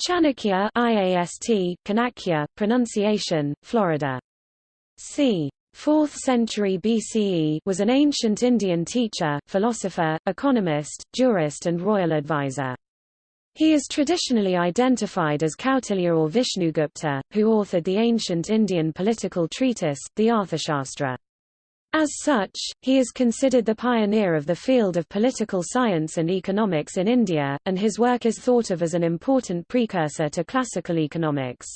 Chanakya IAST, Kanakya, pronunciation, Florida. c. 4th century BCE was an ancient Indian teacher, philosopher, economist, jurist and royal advisor. He is traditionally identified as Kautilya or Vishnugupta, who authored the ancient Indian political treatise, the Arthashastra. As such, he is considered the pioneer of the field of political science and economics in India, and his work is thought of as an important precursor to classical economics.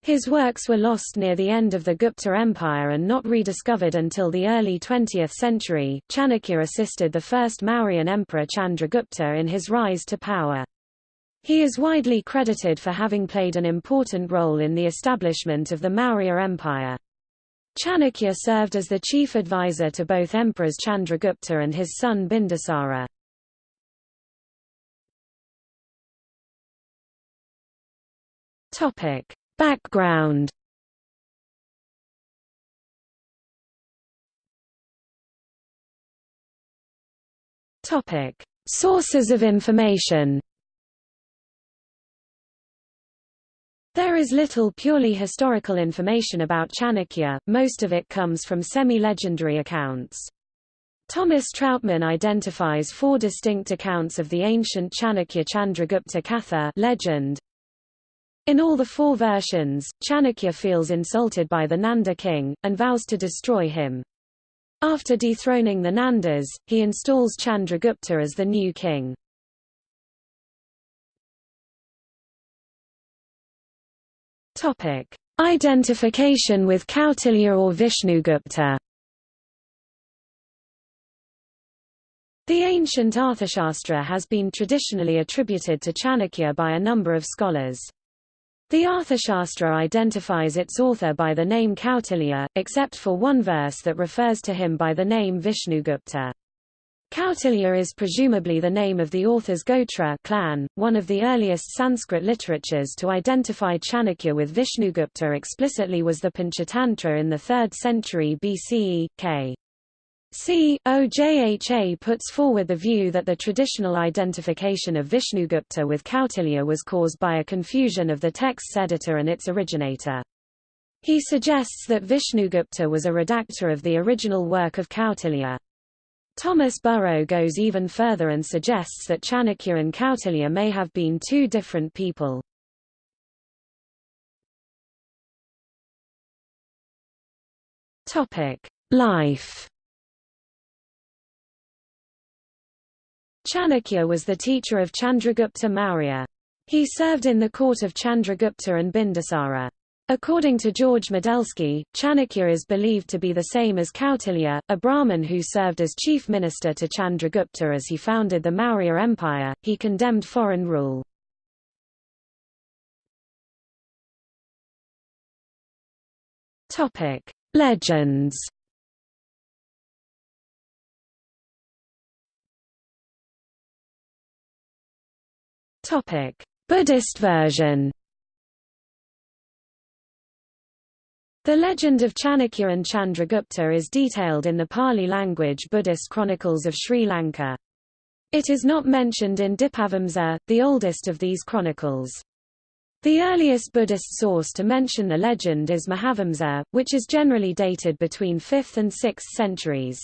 His works were lost near the end of the Gupta Empire and not rediscovered until the early 20th century. Chanakya assisted the first Mauryan emperor Chandragupta in his rise to power. He is widely credited for having played an important role in the establishment of the Maurya Empire. Chanakya served as the chief advisor to both emperors Chandragupta and his son Bindusara. Topic: Background. Topic: Sources of information. There is little purely historical information about Chanakya, most of it comes from semi-legendary accounts. Thomas Trautmann identifies four distinct accounts of the ancient Chanakya Chandragupta Katha legend. In all the four versions, Chanakya feels insulted by the Nanda king, and vows to destroy him. After dethroning the Nandas, he installs Chandragupta as the new king. Topic: Identification with Kautilya or Vishnugupta. The ancient Arthashastra has been traditionally attributed to Chanakya by a number of scholars. The Arthashastra identifies its author by the name Kautilya, except for one verse that refers to him by the name Vishnugupta. Kautilya is presumably the name of the author's Gotra clan, one of the earliest Sanskrit literatures to identify Chanakya with Vishnugupta explicitly was the Panchatantra in the 3rd century BCE, k. C. Ojha puts forward the view that the traditional identification of Vishnugupta with Kautilya was caused by a confusion of the text's editor and its originator. He suggests that Vishnugupta was a redactor of the original work of Kautilya. Thomas Burrow goes even further and suggests that Chanakya and Kautilya may have been two different people. Life. Chanakya was the teacher of Chandragupta Maurya. He served in the court of Chandragupta and Bindusara. According to George Modelski, Chanakya is believed to be the same as Kautilya, a Brahmin who served as chief minister to Chandragupta as he founded the Maurya Empire. He condemned foreign rule. Topic: Legends. Topic: Buddhist version. The legend of Chanakya and Chandragupta is detailed in the Pali language Buddhist chronicles of Sri Lanka. It is not mentioned in Dipavamsa, the oldest of these chronicles. The earliest Buddhist source to mention the legend is Mahavamsa, which is generally dated between 5th and 6th centuries.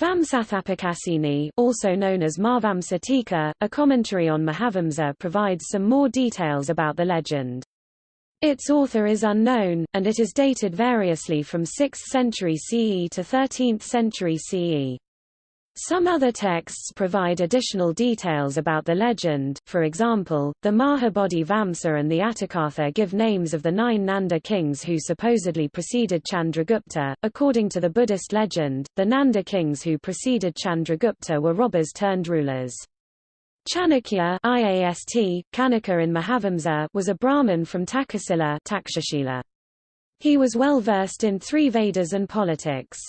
Vamsathapakasini, also known as Mahavamsa Tika, a commentary on Mahavamsa provides some more details about the legend. Its author is unknown, and it is dated variously from 6th century CE to 13th century CE. Some other texts provide additional details about the legend, for example, the Mahabodhi Vamsa and the Atthakatha give names of the nine Nanda kings who supposedly preceded Chandragupta. According to the Buddhist legend, the Nanda kings who preceded Chandragupta were robbers turned rulers. Chanakya IAST, Kanaka in Mahavamsa was a Brahmin from Takasila Takshashila. He was well versed in three Vedas and politics.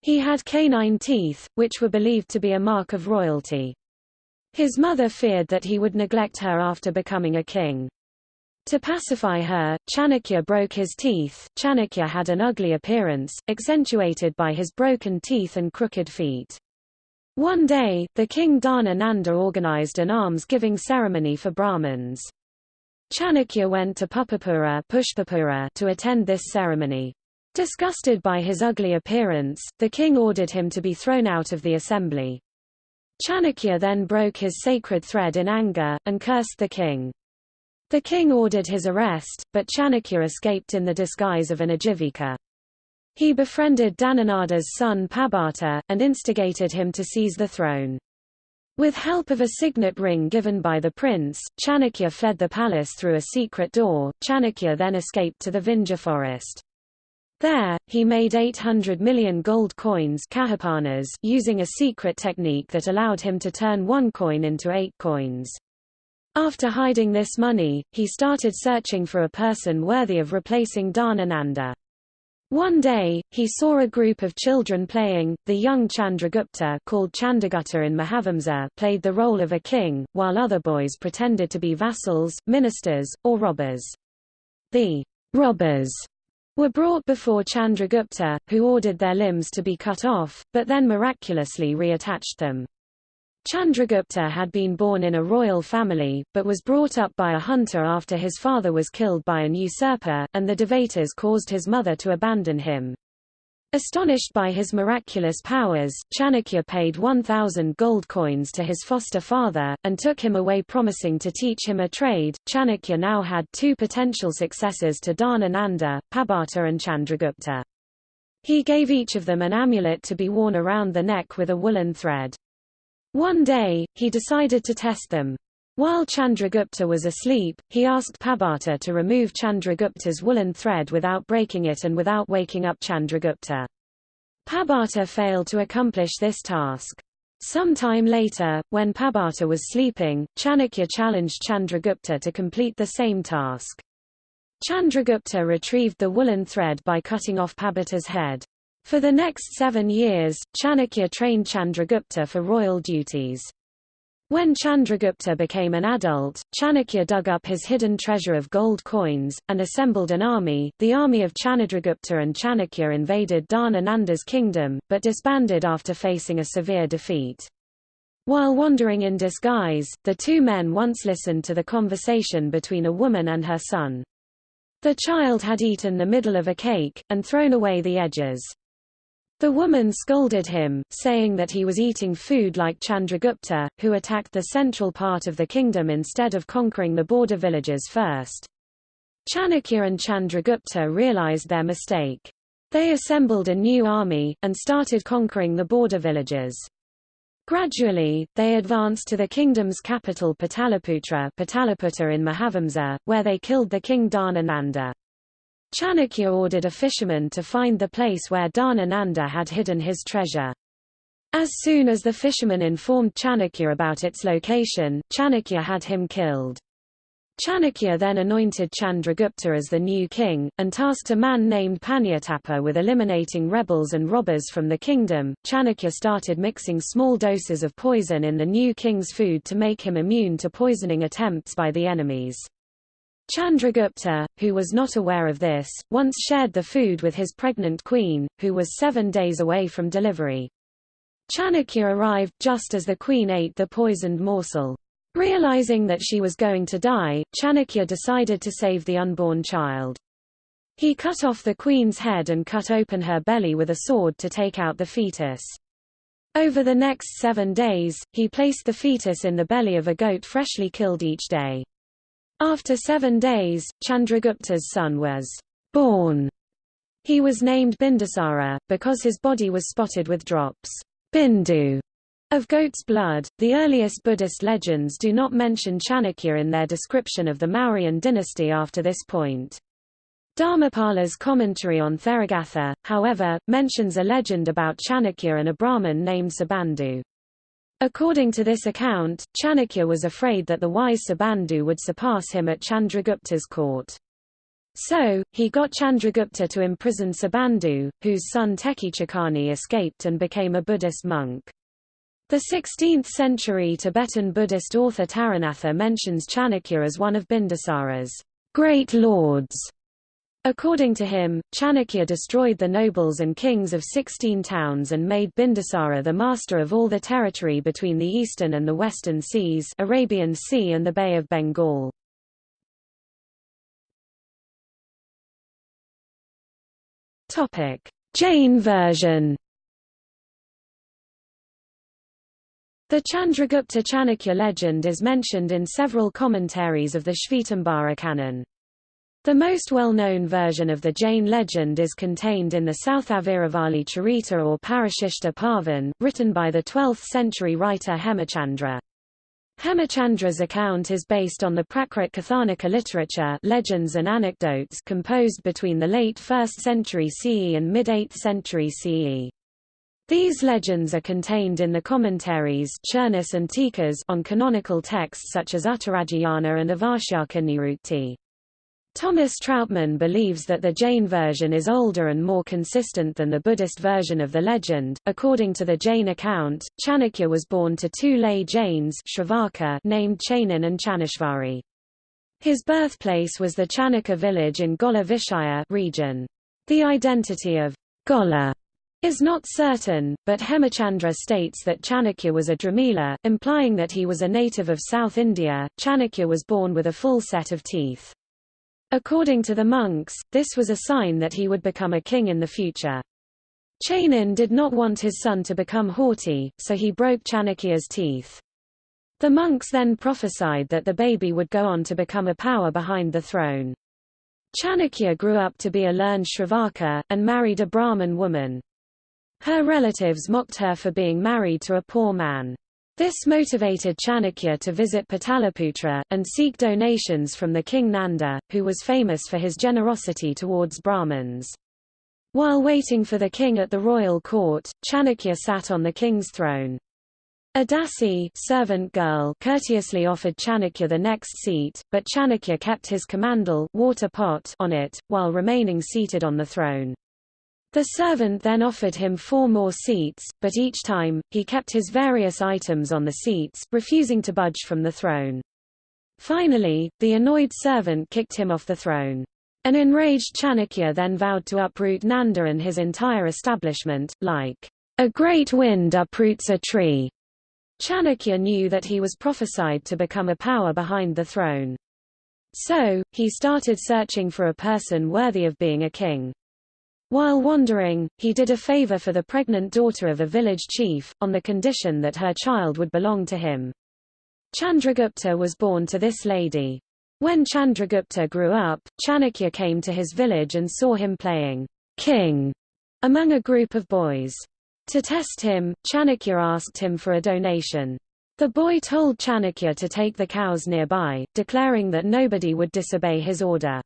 He had canine teeth, which were believed to be a mark of royalty. His mother feared that he would neglect her after becoming a king. To pacify her, Chanakya broke his teeth. Chanakya had an ugly appearance, accentuated by his broken teeth and crooked feet. One day, the king Dhana Nanda organized an alms-giving ceremony for Brahmins. Chanakya went to Pushpapura to attend this ceremony. Disgusted by his ugly appearance, the king ordered him to be thrown out of the assembly. Chanakya then broke his sacred thread in anger, and cursed the king. The king ordered his arrest, but Chanakya escaped in the disguise of an Ajivika. He befriended Dhanananda's son Pabhata, and instigated him to seize the throne. With help of a signet ring given by the prince, Chanakya fled the palace through a secret door. Chanakya then escaped to the Vindhya forest. There, he made 800 million gold coins kahapanas using a secret technique that allowed him to turn one coin into eight coins. After hiding this money, he started searching for a person worthy of replacing Dhanananda. One day, he saw a group of children playing. The young Chandragupta, called Chandragupta in Mahavamsa, played the role of a king, while other boys pretended to be vassals, ministers, or robbers. The robbers were brought before Chandragupta, who ordered their limbs to be cut off, but then miraculously reattached them. Chandragupta had been born in a royal family, but was brought up by a hunter after his father was killed by an usurper, and the Devatas caused his mother to abandon him. Astonished by his miraculous powers, Chanakya paid 1,000 gold coins to his foster father, and took him away promising to teach him a trade. Chanakya now had two potential successors to Dhanananda, Pabhata and Chandragupta. He gave each of them an amulet to be worn around the neck with a woolen thread. One day, he decided to test them. While Chandragupta was asleep, he asked Pabhata to remove Chandragupta's woolen thread without breaking it and without waking up Chandragupta. Pabhata failed to accomplish this task. Some time later, when Pabhata was sleeping, Chanakya challenged Chandragupta to complete the same task. Chandragupta retrieved the woolen thread by cutting off Pabhata's head. For the next seven years, Chanakya trained Chandragupta for royal duties. When Chandragupta became an adult, Chanakya dug up his hidden treasure of gold coins, and assembled an army. The army of Chandragupta and Chanakya invaded Dhanananda's kingdom, but disbanded after facing a severe defeat. While wandering in disguise, the two men once listened to the conversation between a woman and her son. The child had eaten the middle of a cake, and thrown away the edges. The woman scolded him, saying that he was eating food like Chandragupta, who attacked the central part of the kingdom instead of conquering the border villages first. Chanakya and Chandragupta realized their mistake. They assembled a new army, and started conquering the border villages. Gradually, they advanced to the kingdom's capital Pataliputra Pataliputra in Mahavamsa, where they killed the king Dhanananda. Chanakya ordered a fisherman to find the place where Dhanananda had hidden his treasure. As soon as the fisherman informed Chanakya about its location, Chanakya had him killed. Chanakya then anointed Chandragupta as the new king, and tasked a man named Panyatapa with eliminating rebels and robbers from the kingdom. Chanakya started mixing small doses of poison in the new king's food to make him immune to poisoning attempts by the enemies. Chandragupta, who was not aware of this, once shared the food with his pregnant queen, who was seven days away from delivery. Chanakya arrived just as the queen ate the poisoned morsel. Realizing that she was going to die, Chanakya decided to save the unborn child. He cut off the queen's head and cut open her belly with a sword to take out the fetus. Over the next seven days, he placed the fetus in the belly of a goat freshly killed each day. After seven days, Chandragupta's son was born. He was named Bindusara, because his body was spotted with drops bindu, of goat's blood. The earliest Buddhist legends do not mention Chanakya in their description of the Mauryan dynasty after this point. Dharmapala's commentary on Theragatha, however, mentions a legend about Chanakya and a Brahmin named Subandhu. According to this account, Chanakya was afraid that the wise Subandhu would surpass him at Chandragupta's court. So, he got Chandragupta to imprison Subandhu, whose son Tekechakani escaped and became a Buddhist monk. The 16th-century Tibetan Buddhist author Taranatha mentions Chanakya as one of Bindusara's great lords. According to him, Chanakya destroyed the nobles and kings of sixteen towns and made Bindusara the master of all the territory between the eastern and the western seas Arabian Sea and the Bay of Bengal. Jain version The Chandragupta Chanakya legend is mentioned in several commentaries of the Shvetambara canon. The most well-known version of the Jain legend is contained in the Southaviravali Charita or Parashishta Parvan, written by the 12th-century writer Hemachandra. Hemachandra's account is based on the Prakrit Kathanika literature legends and anecdotes composed between the late 1st century CE and mid-8th century CE. These legends are contained in the commentaries Churnis and Tikas on canonical texts such as Uttarajayana and Avashyaka Nirukti. Thomas Trautmann believes that the Jain version is older and more consistent than the Buddhist version of the legend. According to the Jain account, Chanakya was born to two lay Jains named Chanan and Chanishvari. His birthplace was the Chanaka village in Gola Vishaya region. The identity of Gola is not certain, but Hemachandra states that Chanakya was a Dramila, implying that he was a native of South India. Chanakya was born with a full set of teeth. According to the monks, this was a sign that he would become a king in the future. Chanan did not want his son to become haughty, so he broke Chanakya's teeth. The monks then prophesied that the baby would go on to become a power behind the throne. Chanakya grew up to be a learned Shravaka, and married a Brahmin woman. Her relatives mocked her for being married to a poor man. This motivated Chanakya to visit Pataliputra, and seek donations from the king Nanda, who was famous for his generosity towards Brahmins. While waiting for the king at the royal court, Chanakya sat on the king's throne. A dasi servant girl courteously offered Chanakya the next seat, but Chanakya kept his kamandal water pot on it, while remaining seated on the throne. The servant then offered him four more seats, but each time, he kept his various items on the seats, refusing to budge from the throne. Finally, the annoyed servant kicked him off the throne. An enraged Chanakya then vowed to uproot Nanda and his entire establishment, like a great wind uproots a tree. Chanakya knew that he was prophesied to become a power behind the throne. So, he started searching for a person worthy of being a king. While wandering, he did a favor for the pregnant daughter of a village chief, on the condition that her child would belong to him. Chandragupta was born to this lady. When Chandragupta grew up, Chanakya came to his village and saw him playing king among a group of boys. To test him, Chanakya asked him for a donation. The boy told Chanakya to take the cows nearby, declaring that nobody would disobey his order.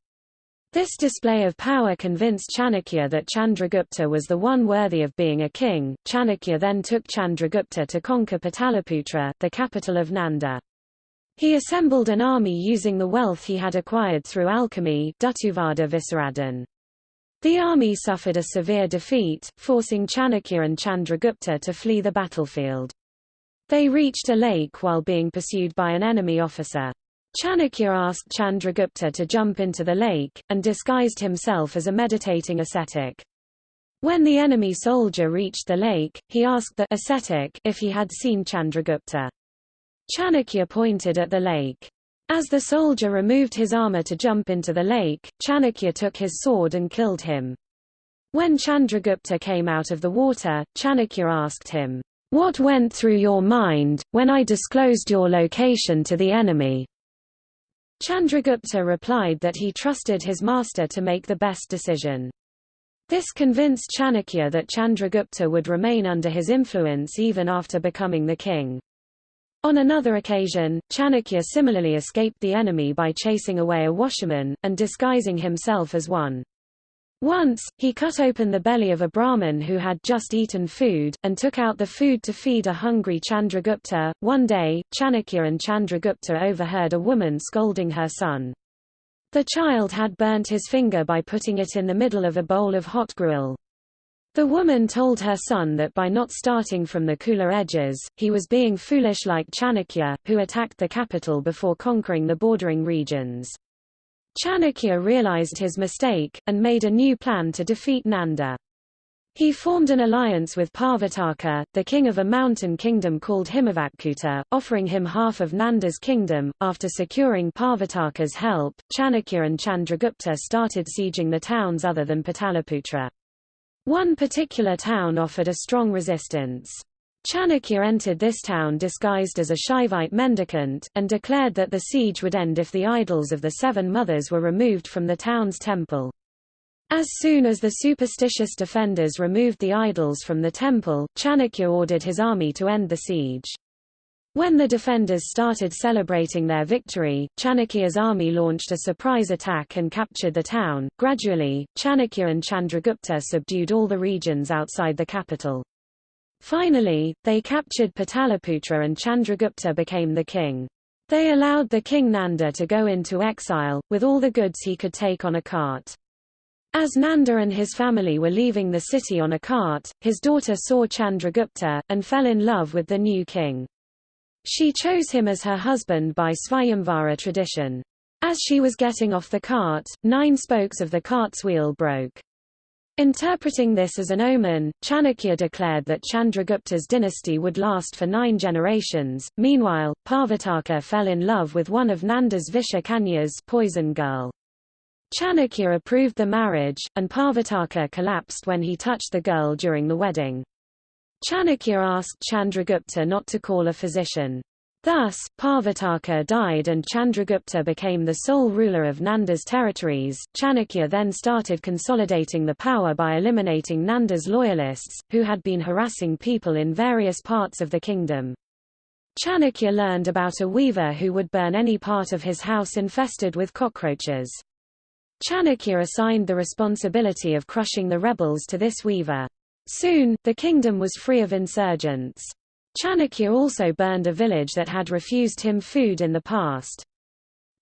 This display of power convinced Chanakya that Chandragupta was the one worthy of being a king. Chanakya then took Chandragupta to conquer Pataliputra, the capital of Nanda. He assembled an army using the wealth he had acquired through alchemy. The army suffered a severe defeat, forcing Chanakya and Chandragupta to flee the battlefield. They reached a lake while being pursued by an enemy officer. Chanakya asked Chandragupta to jump into the lake, and disguised himself as a meditating ascetic. When the enemy soldier reached the lake, he asked the ascetic if he had seen Chandragupta. Chanakya pointed at the lake. As the soldier removed his armor to jump into the lake, Chanakya took his sword and killed him. When Chandragupta came out of the water, Chanakya asked him, What went through your mind, when I disclosed your location to the enemy? Chandragupta replied that he trusted his master to make the best decision. This convinced Chanakya that Chandragupta would remain under his influence even after becoming the king. On another occasion, Chanakya similarly escaped the enemy by chasing away a washerman, and disguising himself as one. Once, he cut open the belly of a Brahmin who had just eaten food, and took out the food to feed a hungry Chandragupta. One day, Chanakya and Chandragupta overheard a woman scolding her son. The child had burnt his finger by putting it in the middle of a bowl of hot gruel. The woman told her son that by not starting from the cooler edges, he was being foolish like Chanakya, who attacked the capital before conquering the bordering regions. Chanakya realized his mistake, and made a new plan to defeat Nanda. He formed an alliance with Parvataka, the king of a mountain kingdom called Himavatkuta, offering him half of Nanda's kingdom. After securing Parvataka's help, Chanakya and Chandragupta started sieging the towns other than Pataliputra. One particular town offered a strong resistance. Chanakya entered this town disguised as a Shaivite mendicant, and declared that the siege would end if the idols of the Seven Mothers were removed from the town's temple. As soon as the superstitious defenders removed the idols from the temple, Chanakya ordered his army to end the siege. When the defenders started celebrating their victory, Chanakya's army launched a surprise attack and captured the town. Gradually, Chanakya and Chandragupta subdued all the regions outside the capital. Finally, they captured Pataliputra and Chandragupta became the king. They allowed the king Nanda to go into exile, with all the goods he could take on a cart. As Nanda and his family were leaving the city on a cart, his daughter saw Chandragupta, and fell in love with the new king. She chose him as her husband by Svayamvara tradition. As she was getting off the cart, nine spokes of the cart's wheel broke. Interpreting this as an omen, Chanakya declared that Chandragupta's dynasty would last for nine generations. Meanwhile, Parvataka fell in love with one of Nanda's Vishakanyas poison girl. Chanakya approved the marriage, and Parvataka collapsed when he touched the girl during the wedding. Chanakya asked Chandragupta not to call a physician. Thus, Parvataka died and Chandragupta became the sole ruler of Nanda's territories. Chanakya then started consolidating the power by eliminating Nanda's loyalists, who had been harassing people in various parts of the kingdom. Chanakya learned about a weaver who would burn any part of his house infested with cockroaches. Chanakya assigned the responsibility of crushing the rebels to this weaver. Soon, the kingdom was free of insurgents. Chanakya also burned a village that had refused him food in the past.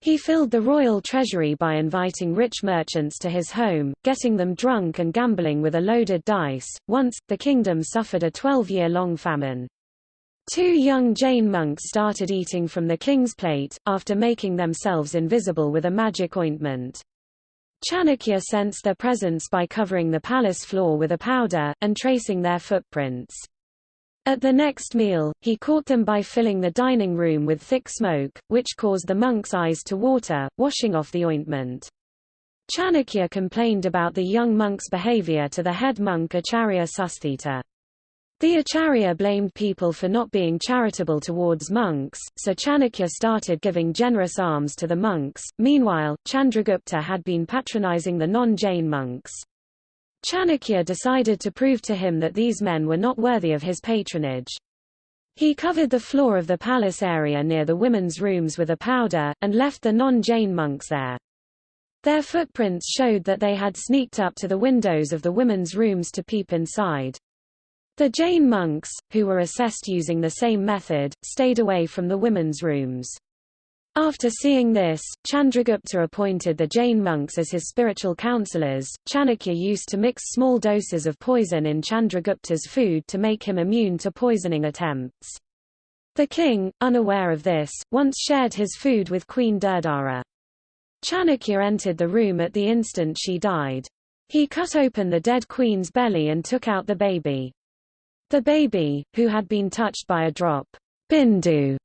He filled the royal treasury by inviting rich merchants to his home, getting them drunk and gambling with a loaded dice. Once, the kingdom suffered a 12-year-long famine. Two young Jain monks started eating from the king's plate, after making themselves invisible with a magic ointment. Chanakya sensed their presence by covering the palace floor with a powder, and tracing their footprints. At the next meal, he caught them by filling the dining room with thick smoke, which caused the monks' eyes to water, washing off the ointment. Chanakya complained about the young monk's behavior to the head monk Acharya Susthita. The Acharya blamed people for not being charitable towards monks, so Chanakya started giving generous alms to the monks. Meanwhile, Chandragupta had been patronizing the non-Jain monks. Chanakya decided to prove to him that these men were not worthy of his patronage. He covered the floor of the palace area near the women's rooms with a powder, and left the non-Jain monks there. Their footprints showed that they had sneaked up to the windows of the women's rooms to peep inside. The Jain monks, who were assessed using the same method, stayed away from the women's rooms. After seeing this, Chandragupta appointed the Jain monks as his spiritual counselors. Chanakya used to mix small doses of poison in Chandragupta's food to make him immune to poisoning attempts. The king, unaware of this, once shared his food with Queen Durdara. Chanakya entered the room at the instant she died. He cut open the dead queen's belly and took out the baby. The baby, who had been touched by a drop bindu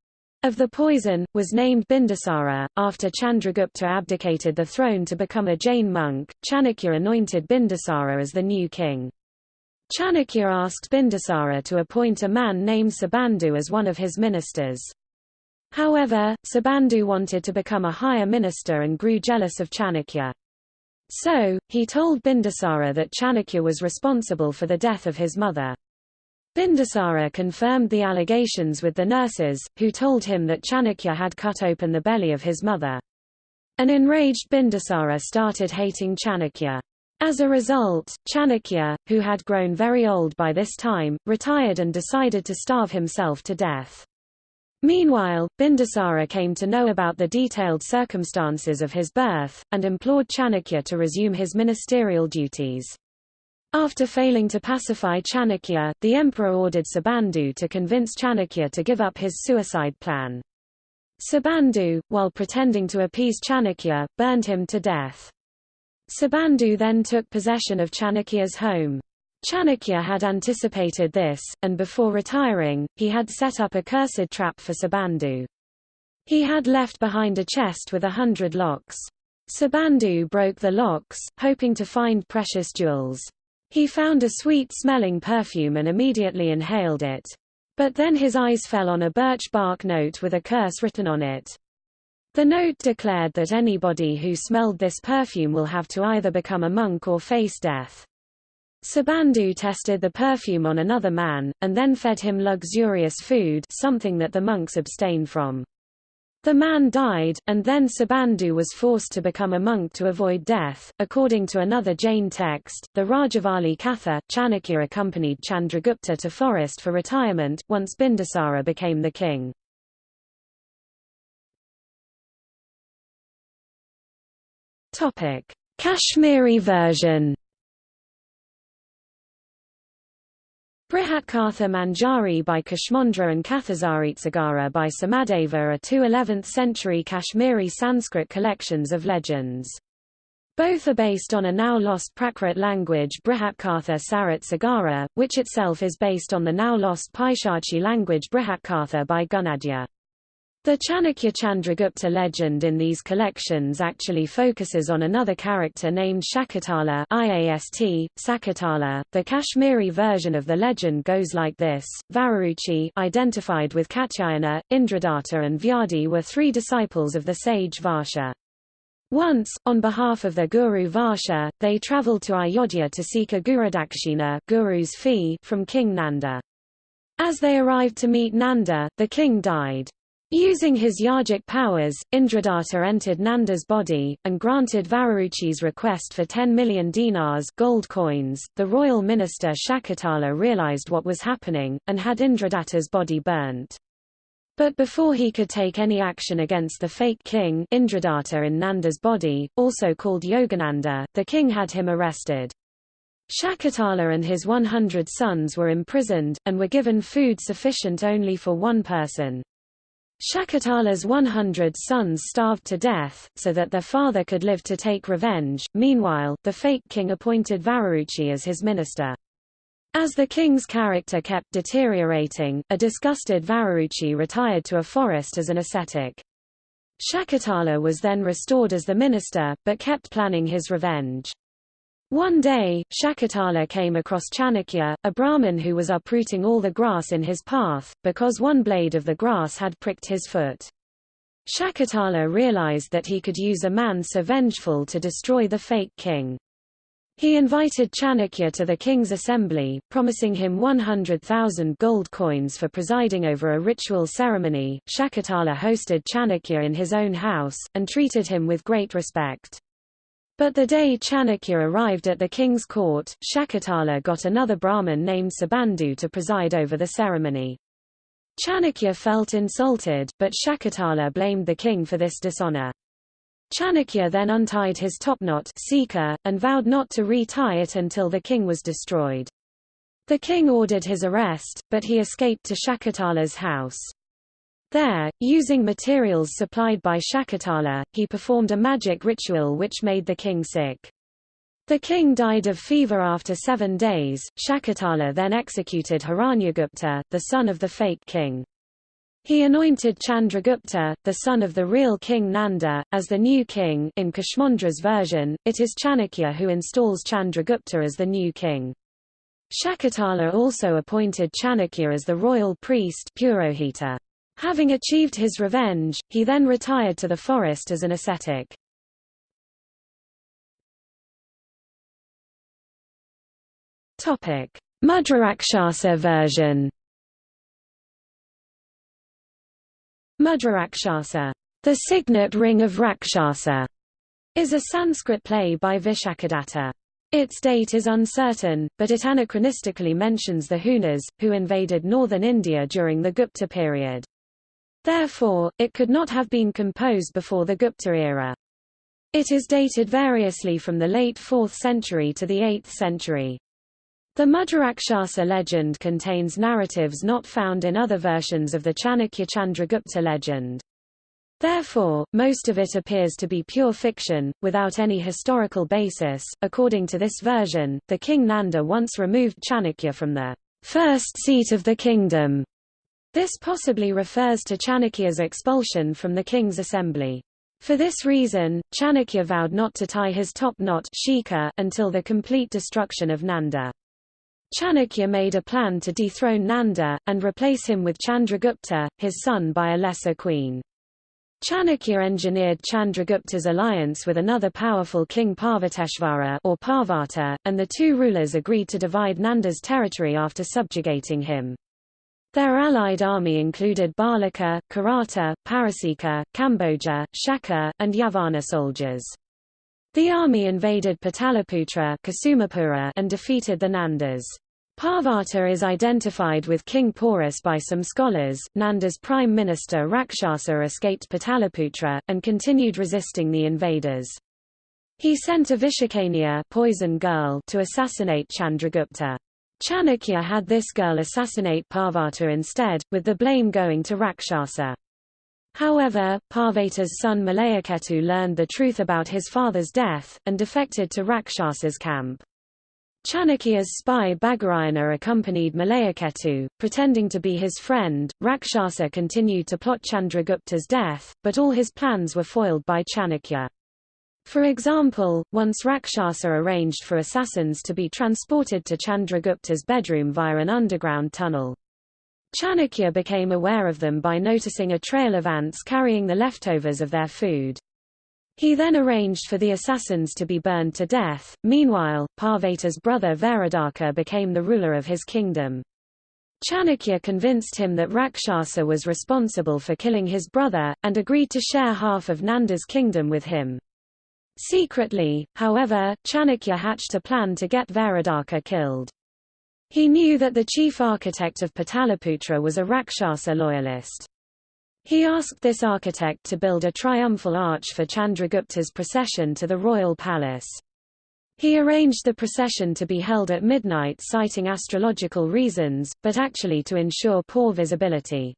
of the poison, was named Bindusara. After Chandragupta abdicated the throne to become a Jain monk, Chanakya anointed Bindusara as the new king. Chanakya asked Bindusara to appoint a man named Subandhu as one of his ministers. However, Subandhu wanted to become a higher minister and grew jealous of Chanakya. So, he told Bindusara that Chanakya was responsible for the death of his mother. Bindusara confirmed the allegations with the nurses, who told him that Chanakya had cut open the belly of his mother. An enraged Bindusara started hating Chanakya. As a result, Chanakya, who had grown very old by this time, retired and decided to starve himself to death. Meanwhile, Bindusara came to know about the detailed circumstances of his birth, and implored Chanakya to resume his ministerial duties. After failing to pacify Chanakya, the emperor ordered Subandhu to convince Chanakya to give up his suicide plan. Subandhu, while pretending to appease Chanakya, burned him to death. Subandhu then took possession of Chanakya's home. Chanakya had anticipated this, and before retiring, he had set up a cursed trap for Subandhu. He had left behind a chest with a hundred locks. Subandhu broke the locks, hoping to find precious jewels. He found a sweet-smelling perfume and immediately inhaled it. But then his eyes fell on a birch bark note with a curse written on it. The note declared that anybody who smelled this perfume will have to either become a monk or face death. Subandhu tested the perfume on another man, and then fed him luxurious food something that the monks abstain from. The man died, and then Subandhu was forced to become a monk to avoid death. According to another Jain text, the Rajavali Katha, Chanakya accompanied Chandragupta to forest for retirement, once Bindusara became the king. Kashmiri version Brihatkatha Manjari by Kshemendra and Kathasaritsagara by Somadeva are two 11th-century Kashmiri Sanskrit collections of legends. Both are based on a now-lost Prakrit language Brihatkatha Sarit which itself is based on the now-lost Paishachi language Brihatkatha by Gunadhya. The Chanakya Chandragupta legend in these collections actually focuses on another character named Shakatala IAST, Sakatala. The Kashmiri version of the legend goes like this, Vararuchi identified with Katyayana, Indradatta and Vyadi were three disciples of the sage Varsha. Once, on behalf of their guru Varsha, they travelled to Ayodhya to seek a Gurudakshina guru's fee from King Nanda. As they arrived to meet Nanda, the king died. Using his yogic powers, Indradatta entered Nanda's body, and granted Vararuchi's request for 10 million dinars gold coins. The royal minister Shakatala realized what was happening, and had Indradatta's body burnt. But before he could take any action against the fake king Indradatta in Nanda's body, also called Yogananda, the king had him arrested. Shakatala and his 100 sons were imprisoned, and were given food sufficient only for one person. Shakatala's 100 sons starved to death, so that their father could live to take revenge. Meanwhile, the fake king appointed Vararuchi as his minister. As the king's character kept deteriorating, a disgusted Vararuchi retired to a forest as an ascetic. Shakatala was then restored as the minister, but kept planning his revenge. One day, Shakatala came across Chanakya, a Brahmin who was uprooting all the grass in his path, because one blade of the grass had pricked his foot. Shakatala realized that he could use a man so vengeful to destroy the fake king. He invited Chanakya to the king's assembly, promising him 100,000 gold coins for presiding over a ritual ceremony. Shakatala hosted Chanakya in his own house, and treated him with great respect. But the day Chanakya arrived at the king's court, Shakatala got another Brahmin named Subandhu to preside over the ceremony. Chanakya felt insulted, but Shakatala blamed the king for this dishonor. Chanakya then untied his topknot and vowed not to re-tie it until the king was destroyed. The king ordered his arrest, but he escaped to Shakatala's house. There, using materials supplied by Shakatala, he performed a magic ritual which made the king sick. The king died of fever after seven days. Shakatala then executed Hiranyagupta, the son of the fake king. He anointed Chandragupta, the son of the real king Nanda, as the new king in Kshemendra's version, it is Chanakya who installs Chandragupta as the new king. Shakatala also appointed Chanakya as the royal priest Purohita. Having achieved his revenge, he then retired to the forest as an ascetic. Mudrarakshasa version Mudrarakshasa, the signet ring of Rakshasa, is a Sanskrit play by Vishakhadatta. Its date is uncertain, but it anachronistically mentions the Hunas, who invaded northern India during the Gupta period. Therefore, it could not have been composed before the Gupta era. It is dated variously from the late 4th century to the 8th century. The Mudrarakshasa legend contains narratives not found in other versions of the Chanakya Chandragupta legend. Therefore, most of it appears to be pure fiction, without any historical basis. According to this version, the king Nanda once removed Chanakya from the first seat of the kingdom this possibly refers to Chanakya's expulsion from the king's assembly. For this reason, Chanakya vowed not to tie his top knot until the complete destruction of Nanda. Chanakya made a plan to dethrone Nanda, and replace him with Chandragupta, his son by a lesser queen. Chanakya engineered Chandragupta's alliance with another powerful king Parvateshvara or Parvata, and the two rulers agreed to divide Nanda's territory after subjugating him. Their allied army included Balika, Karata, Parasika, Kamboja, Shaka, and Yavana soldiers. The army invaded Pataliputra and defeated the Nandas. Parvata is identified with King Porus by some scholars. Nanda's prime minister Rakshasa escaped Pataliputra, and continued resisting the invaders. He sent a Vishakanya poison girl to assassinate Chandragupta. Chanakya had this girl assassinate Parvata instead, with the blame going to Rakshasa. However, Parvata's son Malayaketu learned the truth about his father's death, and defected to Rakshasa's camp. Chanakya's spy Bhagurayana accompanied Malayaketu, pretending to be his friend. Rakshasa continued to plot Chandragupta's death, but all his plans were foiled by Chanakya. For example, once Rakshasa arranged for assassins to be transported to Chandragupta's bedroom via an underground tunnel. Chanakya became aware of them by noticing a trail of ants carrying the leftovers of their food. He then arranged for the assassins to be burned to death. Meanwhile, Parvata's brother Varadaka became the ruler of his kingdom. Chanakya convinced him that Rakshasa was responsible for killing his brother, and agreed to share half of Nanda's kingdom with him. Secretly, however, Chanakya hatched a plan to get Varadaka killed. He knew that the chief architect of Pataliputra was a Rakshasa loyalist. He asked this architect to build a triumphal arch for Chandragupta's procession to the royal palace. He arranged the procession to be held at midnight citing astrological reasons, but actually to ensure poor visibility.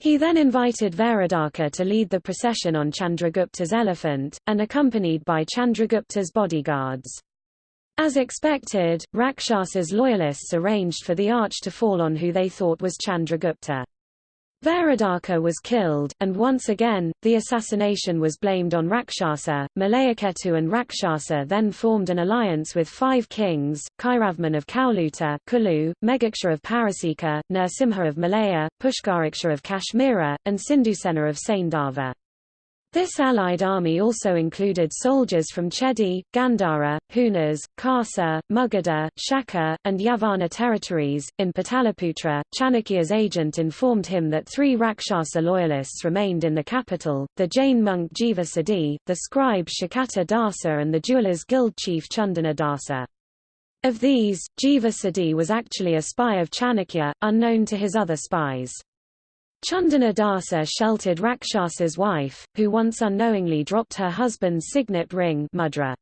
He then invited Varadaka to lead the procession on Chandragupta's elephant, and accompanied by Chandragupta's bodyguards. As expected, Rakshasa's loyalists arranged for the arch to fall on who they thought was Chandragupta. Varadaka was killed, and once again, the assassination was blamed on Rakshasa. Malayaketu and Rakshasa then formed an alliance with five kings, Kairavman of Kauluta Kulu, Megaksha of Parasika, Nrsimha of Malaya, Pushkaraksha of Kashmira, and Sindhusena of Saindava. This allied army also included soldiers from Chedi, Gandhara, Hunas, Khasa, Magadha, Shaka, and Yavana territories. In Pataliputra, Chanakya's agent informed him that three Rakshasa loyalists remained in the capital, the Jain monk Jiva Siddhi, the scribe Shakata Dasa and the jewelers guild chief Chandana Dasa. Of these, Jiva Siddhi was actually a spy of Chanakya, unknown to his other spies. Chandana Dasa sheltered Rakshasa's wife, who once unknowingly dropped her husband's signet ring mudra.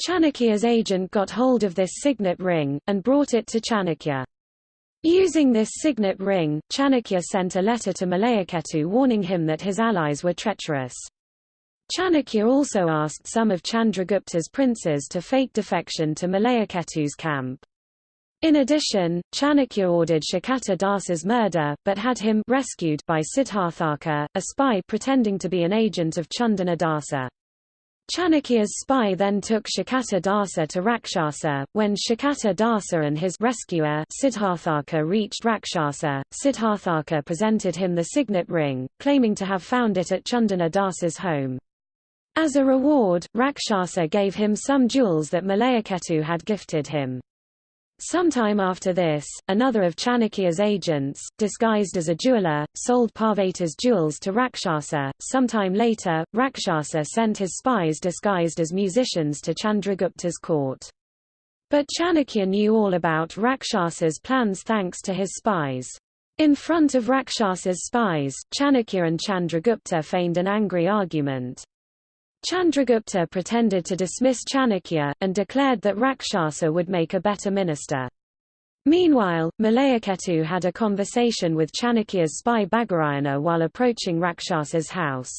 Chanakya's agent got hold of this signet ring, and brought it to Chanakya. Using this signet ring, Chanakya sent a letter to Malayaketu warning him that his allies were treacherous. Chanakya also asked some of Chandragupta's princes to fake defection to Malayaketu's camp. In addition, Chanakya ordered Shakata Dasa's murder, but had him rescued by Siddharthaka, a spy pretending to be an agent of Chandana Dasa. Chanakya's spy then took Shakata Dasa to Rakshasa. When Shakata Dasa and his rescuer Siddharthaka reached Rakshasa, Siddharthaka presented him the signet ring, claiming to have found it at Chandana Dasa's home. As a reward, Rakshasa gave him some jewels that Malayaketu had gifted him. Sometime after this, another of Chanakya's agents, disguised as a jeweler, sold Parvata's jewels to Rakshasa. Sometime later, Rakshasa sent his spies disguised as musicians to Chandragupta's court. But Chanakya knew all about Rakshasa's plans thanks to his spies. In front of Rakshasa's spies, Chanakya and Chandragupta feigned an angry argument. Chandragupta pretended to dismiss Chanakya, and declared that Rakshasa would make a better minister. Meanwhile, Malayaketu had a conversation with Chanakya's spy Bhagurayana while approaching Rakshasa's house.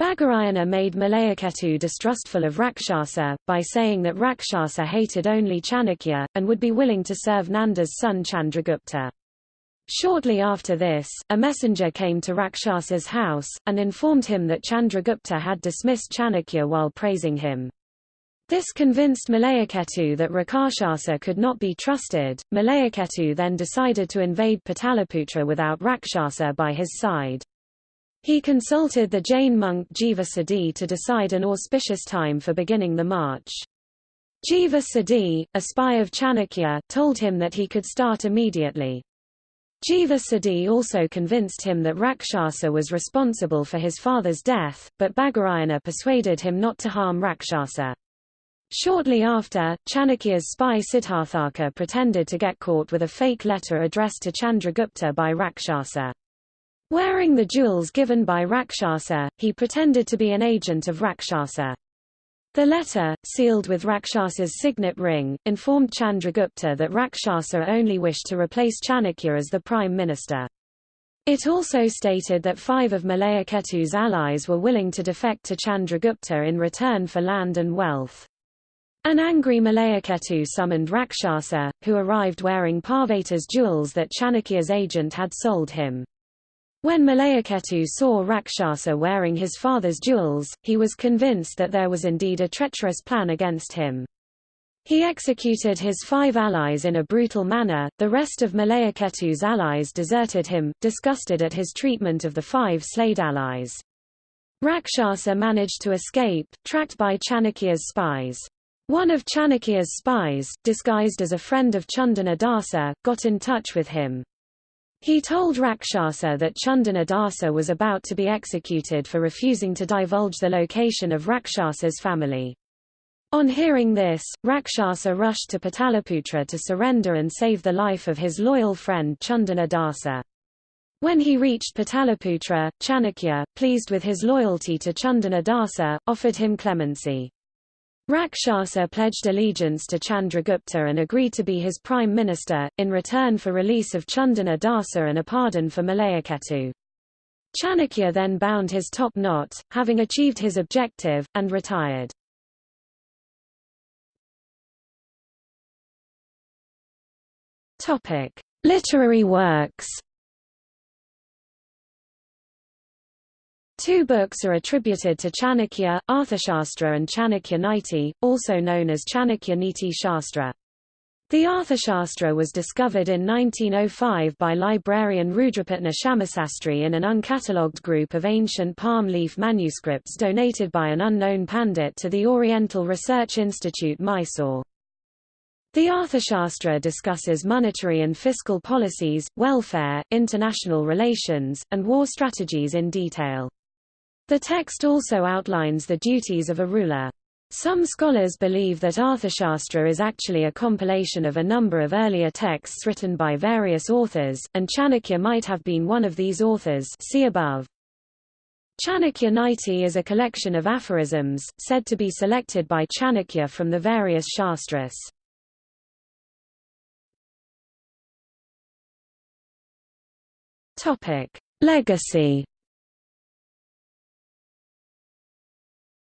Bhagurayana made Malayaketu distrustful of Rakshasa, by saying that Rakshasa hated only Chanakya, and would be willing to serve Nanda's son Chandragupta. Shortly after this, a messenger came to Rakshasa's house, and informed him that Chandragupta had dismissed Chanakya while praising him. This convinced Malayaketu that Rakshasa could not be trusted. Malayaketu then decided to invade Pataliputra without Rakshasa by his side. He consulted the Jain monk Jiva Siddhi to decide an auspicious time for beginning the march. Jiva Siddhi, a spy of Chanakya, told him that he could start immediately. Jiva Siddhi also convinced him that Rakshasa was responsible for his father's death, but Bhagurayana persuaded him not to harm Rakshasa. Shortly after, Chanakya's spy Siddharthaka pretended to get caught with a fake letter addressed to Chandragupta by Rakshasa. Wearing the jewels given by Rakshasa, he pretended to be an agent of Rakshasa. The letter, sealed with Rakshasa's signet ring, informed Chandragupta that Rakshasa only wished to replace Chanakya as the prime minister. It also stated that five of Malayaketu's allies were willing to defect to Chandragupta in return for land and wealth. An angry Malayaketu summoned Rakshasa, who arrived wearing Parvata's jewels that Chanakya's agent had sold him. When Malayaketu saw Rakshasa wearing his father's jewels, he was convinced that there was indeed a treacherous plan against him. He executed his five allies in a brutal manner, the rest of Malayaketu's allies deserted him, disgusted at his treatment of the five slayed allies. Rakshasa managed to escape, tracked by Chanakya's spies. One of Chanakya's spies, disguised as a friend of Chandana Dasa, got in touch with him. He told Rakshasa that Chandana Dasa was about to be executed for refusing to divulge the location of Rakshasa's family. On hearing this, Rakshasa rushed to Pataliputra to surrender and save the life of his loyal friend Chandana Dasa. When he reached Pataliputra, Chanakya, pleased with his loyalty to Chandana Dasa, offered him clemency. Rakshasa pledged allegiance to Chandragupta and agreed to be his prime minister, in return for release of Chandana Dasa and a pardon for Malayaketu. Chanakya then bound his top knot, having achieved his objective, and retired. Literary works Two books are attributed to Chanakya, Arthashastra and Chanakya Niti, also known as Chanakya Niti Shastra. The Arthashastra was discovered in 1905 by librarian Rudrapatna Shamasastri in an uncatalogued group of ancient palm leaf manuscripts donated by an unknown pandit to the Oriental Research Institute Mysore. The Arthashastra discusses monetary and fiscal policies, welfare, international relations, and war strategies in detail. The text also outlines the duties of a ruler. Some scholars believe that Arthashastra is actually a compilation of a number of earlier texts written by various authors, and Chanakya might have been one of these authors see above. Chanakya Niti is a collection of aphorisms, said to be selected by Chanakya from the various shastras. Legacy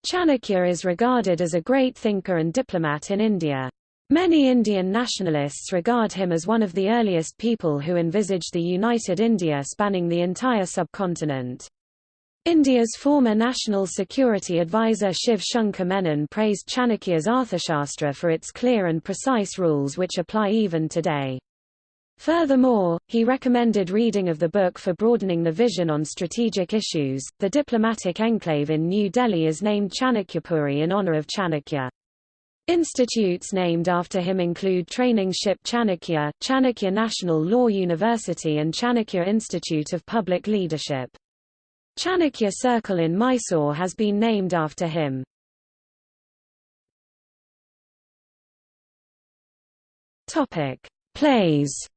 Chanakya is regarded as a great thinker and diplomat in India. Many Indian nationalists regard him as one of the earliest people who envisaged the united India spanning the entire subcontinent. India's former National Security Advisor Shiv Shankar Menon praised Chanakya's Arthashastra for its clear and precise rules which apply even today. Furthermore, he recommended reading of the book for broadening the vision on strategic issues. The diplomatic enclave in New Delhi is named Chanakyapuri in honor of Chanakya. Institutes named after him include Training Ship Chanakya, Chanakya National Law University and Chanakya Institute of Public Leadership. Chanakya Circle in Mysore has been named after him. Topic: Plays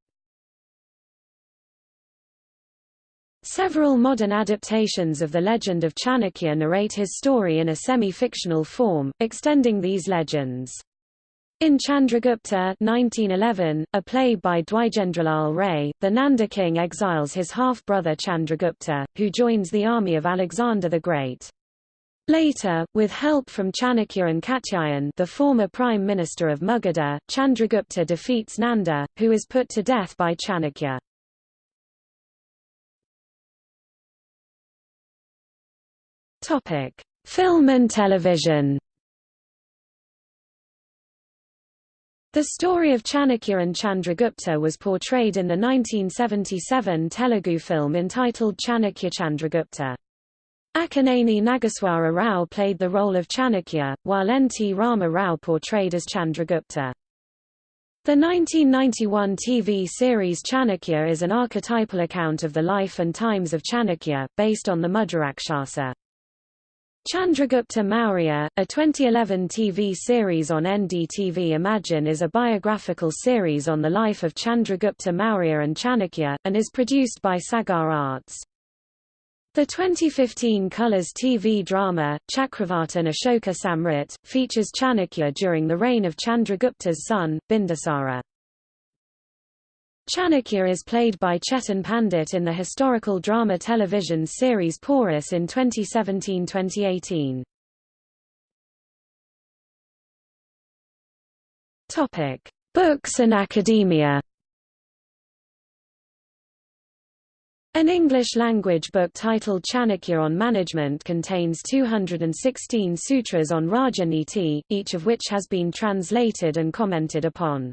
Several modern adaptations of the legend of Chanakya narrate his story in a semi-fictional form, extending these legends. In Chandragupta 1911, a play by Dwijendralal Ray, the Nanda king exiles his half-brother Chandragupta, who joins the army of Alexander the Great. Later, with help from Chanakya and Katyayan the former prime minister of Magadha, Chandragupta defeats Nanda, who is put to death by Chanakya. Topic: Film and television. The story of Chanakya and Chandragupta was portrayed in the 1977 Telugu film entitled Chanakya Chandragupta. Akkineni Nageswara Rao played the role of Chanakya, while N. T. Rama Rao portrayed as Chandragupta. The 1991 TV series Chanakya is an archetypal account of the life and times of Chanakya, based on the Mudrarakshasa. Chandragupta Maurya, a 2011 TV series on NDTV Imagine is a biographical series on the life of Chandragupta Maurya and Chanakya, and is produced by Sagar Arts. The 2015 Colors TV drama, Chakravartin Ashoka Samrat, features Chanakya during the reign of Chandragupta's son, Bindusara. Chanakya is played by Chetan Pandit in the historical drama television series Porus in 2017-2018. Topic: Books and academia. An English-language book titled Chanakya on Management contains 216 sutras on Rajaniti, each of which has been translated and commented upon.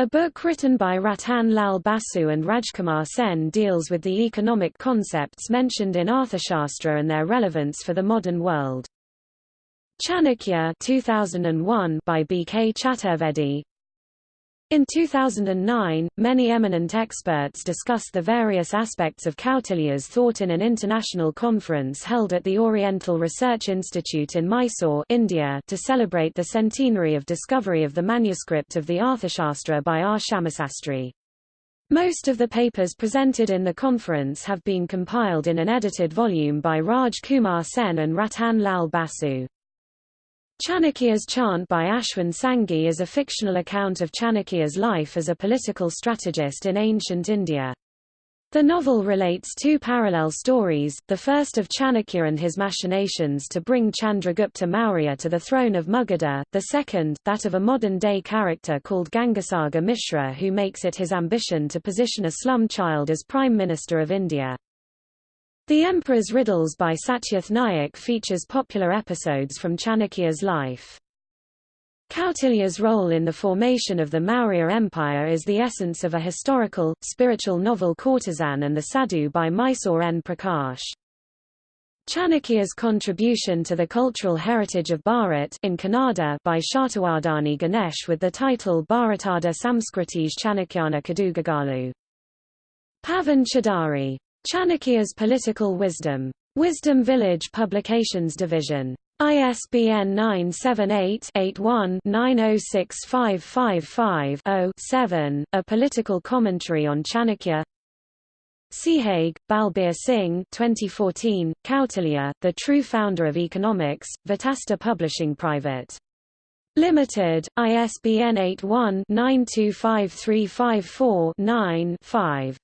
A book written by Ratan Lal Basu and Rajkumar Sen deals with the economic concepts mentioned in Arthashastra and their relevance for the modern world. Chanakya 2001 by B. K. Chaturvedi in 2009, many eminent experts discussed the various aspects of Kautilya's thought in an international conference held at the Oriental Research Institute in Mysore India to celebrate the centenary of discovery of the manuscript of the Arthashastra by R. Shyamasastri. Most of the papers presented in the conference have been compiled in an edited volume by Raj Kumar Sen and Ratan Lal Basu. Chanakya's Chant by Ashwin Sanghi is a fictional account of Chanakya's life as a political strategist in ancient India. The novel relates two parallel stories, the first of Chanakya and his machinations to bring Chandragupta Maurya to the throne of Magadha, the second, that of a modern-day character called Gangasagar Mishra who makes it his ambition to position a slum child as Prime Minister of India. The Emperor's Riddles by Satyarth Naik features popular episodes from Chanakya's life. Kautilya's role in the formation of the Maurya Empire is the essence of a historical, spiritual novel Courtesan and the Sadhu by Mysore N. Prakash. Chanakya's contribution to the cultural heritage of Bharat in Kannada by Shatavadhani Ganesh with the title Bharatada Samskriti's Chanakyana Kadugagalu. Pavan Choudary Chanakya's Political Wisdom. Wisdom Village Publications Division. ISBN 978-81-906555-0-7, A Political Commentary on Chanakya Sihag, Balbir Singh 2014, Kautilya, The True Founder of Economics, Vitasta Publishing Private. Limited, ISBN 81-925354-9-5.